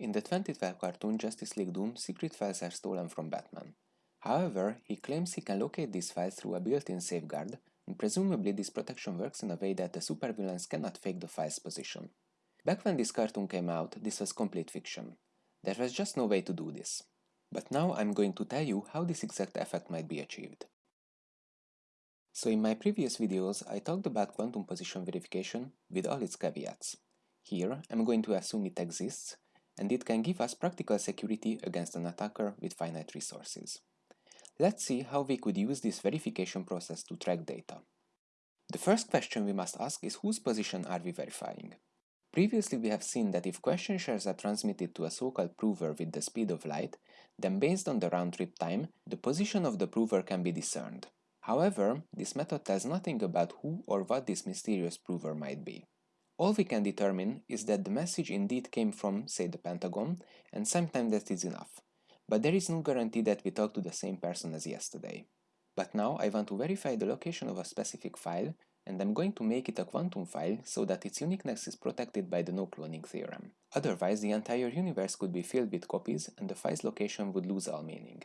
In the 2012 cartoon Justice League Doom, secret files are stolen from Batman. However, he claims he can locate these files through a built-in safeguard, and presumably this protection works in a way that the supervillains cannot fake the file's position. Back when this cartoon came out, this was complete fiction. There was just no way to do this. But now I'm going to tell you how this exact effect might be achieved. So in my previous videos, I talked about quantum position verification with all its caveats. Here, I'm going to assume it exists, and it can give us practical security against an attacker with finite resources. Let's see how we could use this verification process to track data. The first question we must ask is whose position are we verifying? Previously we have seen that if question shares are transmitted to a so-called prover with the speed of light, then based on the round-trip time, the position of the prover can be discerned. However, this method tells nothing about who or what this mysterious prover might be. All we can determine is that the message indeed came from, say, the Pentagon, and sometimes that is enough. But there is no guarantee that we talk to the same person as yesterday. But now I want to verify the location of a specific file, and I'm going to make it a quantum file so that its uniqueness is protected by the no-cloning theorem. Otherwise, the entire universe could be filled with copies and the file's location would lose all meaning.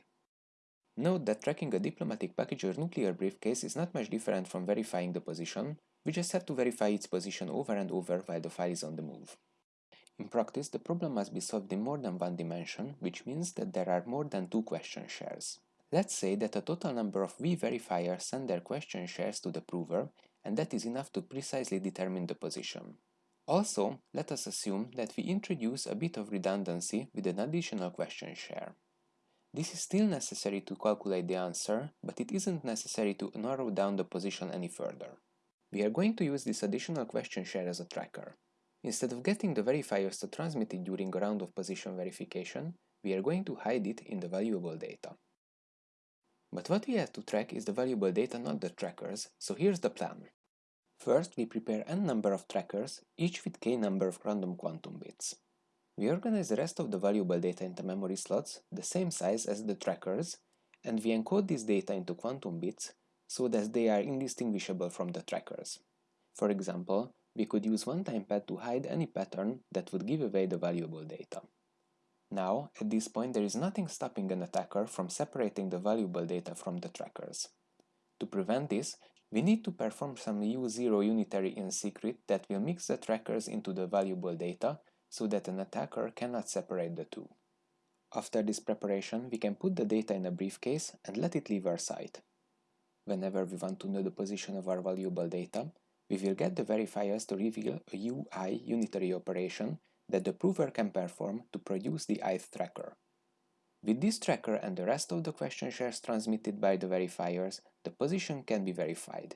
Note that tracking a diplomatic package or nuclear briefcase is not much different from verifying the position, we just have to verify its position over and over while the file is on the move. In practice, the problem must be solved in more than one dimension, which means that there are more than two question shares. Let's say that a total number of V verifiers send their question shares to the prover, and that is enough to precisely determine the position. Also, let us assume that we introduce a bit of redundancy with an additional question share. This is still necessary to calculate the answer, but it isn't necessary to narrow down the position any further. We are going to use this additional question share as a tracker. Instead of getting the verifiers to transmit it during a round of position verification, we are going to hide it in the valuable data. But what we have to track is the valuable data, not the trackers, so here's the plan. First, we prepare n number of trackers, each with k number of random quantum bits. We organize the rest of the valuable data into memory slots, the same size as the trackers, and we encode this data into quantum bits so that they are indistinguishable from the trackers. For example, we could use one-time pad to hide any pattern that would give away the valuable data. Now, at this point there is nothing stopping an attacker from separating the valuable data from the trackers. To prevent this, we need to perform some U0 unitary in secret that will mix the trackers into the valuable data so that an attacker cannot separate the two. After this preparation, we can put the data in a briefcase and let it leave our site. Whenever we want to know the position of our valuable data, we will get the verifiers to reveal a UI unitary operation that the prover can perform to produce the ith tracker. With this tracker and the rest of the question shares transmitted by the verifiers, the position can be verified.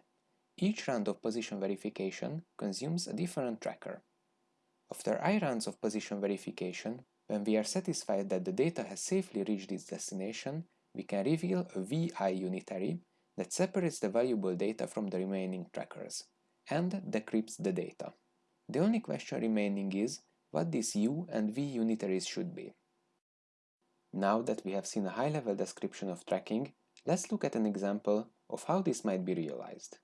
Each round of position verification consumes a different tracker. After i rounds of position verification, when we are satisfied that the data has safely reached its destination, we can reveal a VI unitary that separates the valuable data from the remaining trackers, and decrypts the data. The only question remaining is what these U and V unitaries should be. Now that we have seen a high-level description of tracking, let's look at an example of how this might be realized.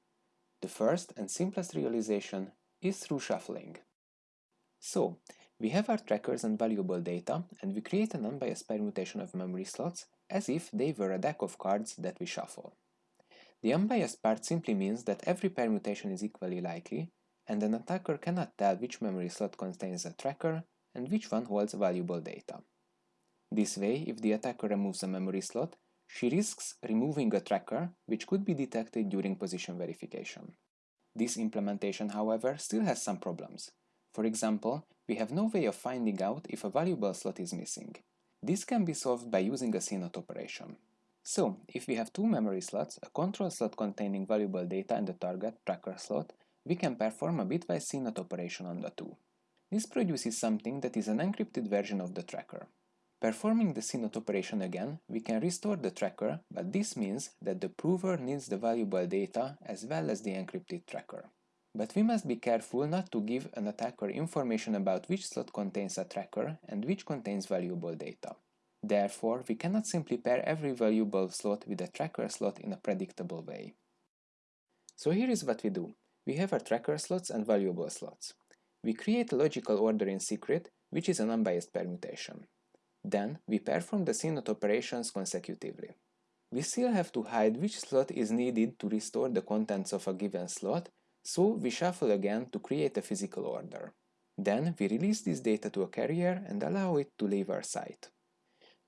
The first and simplest realization is through shuffling. So, we have our trackers and valuable data, and we create an unbiased permutation of memory slots as if they were a deck of cards that we shuffle. The unbiased part simply means that every permutation is equally likely, and an attacker cannot tell which memory slot contains a tracker and which one holds valuable data. This way, if the attacker removes a memory slot, she risks removing a tracker which could be detected during position verification. This implementation, however, still has some problems. For example, we have no way of finding out if a valuable slot is missing. This can be solved by using a CNOT operation. So, if we have two memory slots, a control slot containing valuable data and a target tracker slot, we can perform a bitwise CNOT operation on the two. This produces something that is an encrypted version of the tracker. Performing the CNOT operation again, we can restore the tracker, but this means that the prover needs the valuable data as well as the encrypted tracker. But we must be careful not to give an attacker information about which slot contains a tracker and which contains valuable data. Therefore, we cannot simply pair every valuable slot with a tracker slot in a predictable way. So here is what we do. We have our tracker slots and valuable slots. We create a logical order in secret, which is an unbiased permutation. Then we perform the CNOT operations consecutively. We still have to hide which slot is needed to restore the contents of a given slot, so we shuffle again to create a physical order. Then we release this data to a carrier and allow it to leave our site.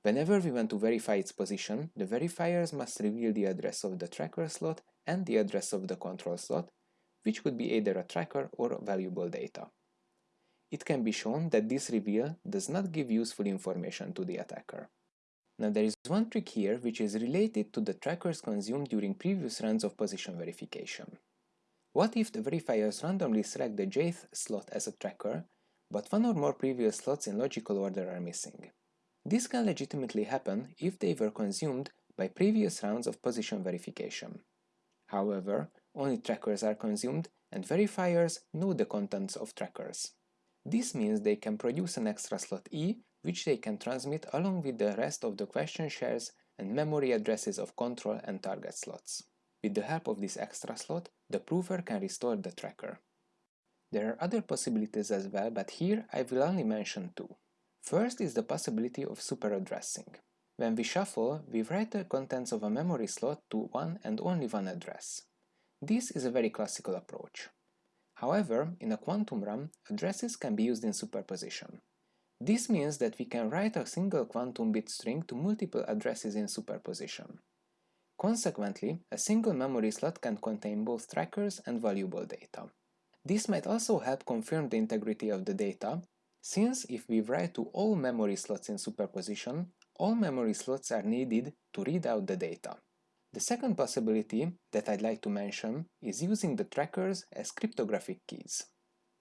Whenever we want to verify its position, the verifiers must reveal the address of the tracker slot and the address of the control slot, which could be either a tracker or valuable data. It can be shown that this reveal does not give useful information to the attacker. Now there is one trick here which is related to the trackers consumed during previous runs of position verification. What if the verifiers randomly select the jth slot as a tracker, but one or more previous slots in logical order are missing? This can legitimately happen if they were consumed by previous rounds of position verification. However, only trackers are consumed and verifiers know the contents of trackers. This means they can produce an extra slot E which they can transmit along with the rest of the question shares and memory addresses of control and target slots. With the help of this extra slot, the prover can restore the tracker. There are other possibilities as well, but here I will only mention two. First is the possibility of superaddressing. When we shuffle, we write the contents of a memory slot to one and only one address. This is a very classical approach. However, in a quantum RAM, addresses can be used in superposition. This means that we can write a single quantum bit string to multiple addresses in superposition. Consequently, a single memory slot can contain both trackers and valuable data. This might also help confirm the integrity of the data, since if we write to all memory slots in superposition, all memory slots are needed to read out the data. The second possibility that I'd like to mention is using the trackers as cryptographic keys.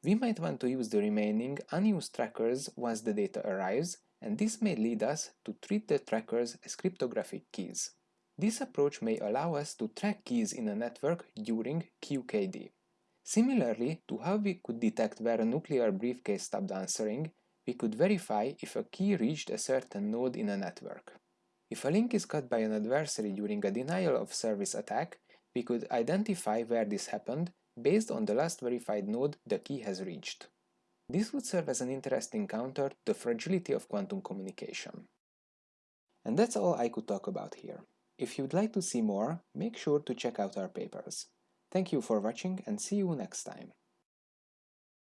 We might want to use the remaining unused trackers once the data arrives, and this may lead us to treat the trackers as cryptographic keys. This approach may allow us to track keys in a network during QKD. Similarly to how we could detect where a nuclear briefcase stopped answering, we could verify if a key reached a certain node in a network. If a link is cut by an adversary during a denial of service attack, we could identify where this happened based on the last verified node the key has reached. This would serve as an interesting counter to the fragility of quantum communication. And that's all I could talk about here. If you'd like to see more, make sure to check out our papers. Thank you for watching and see you next time.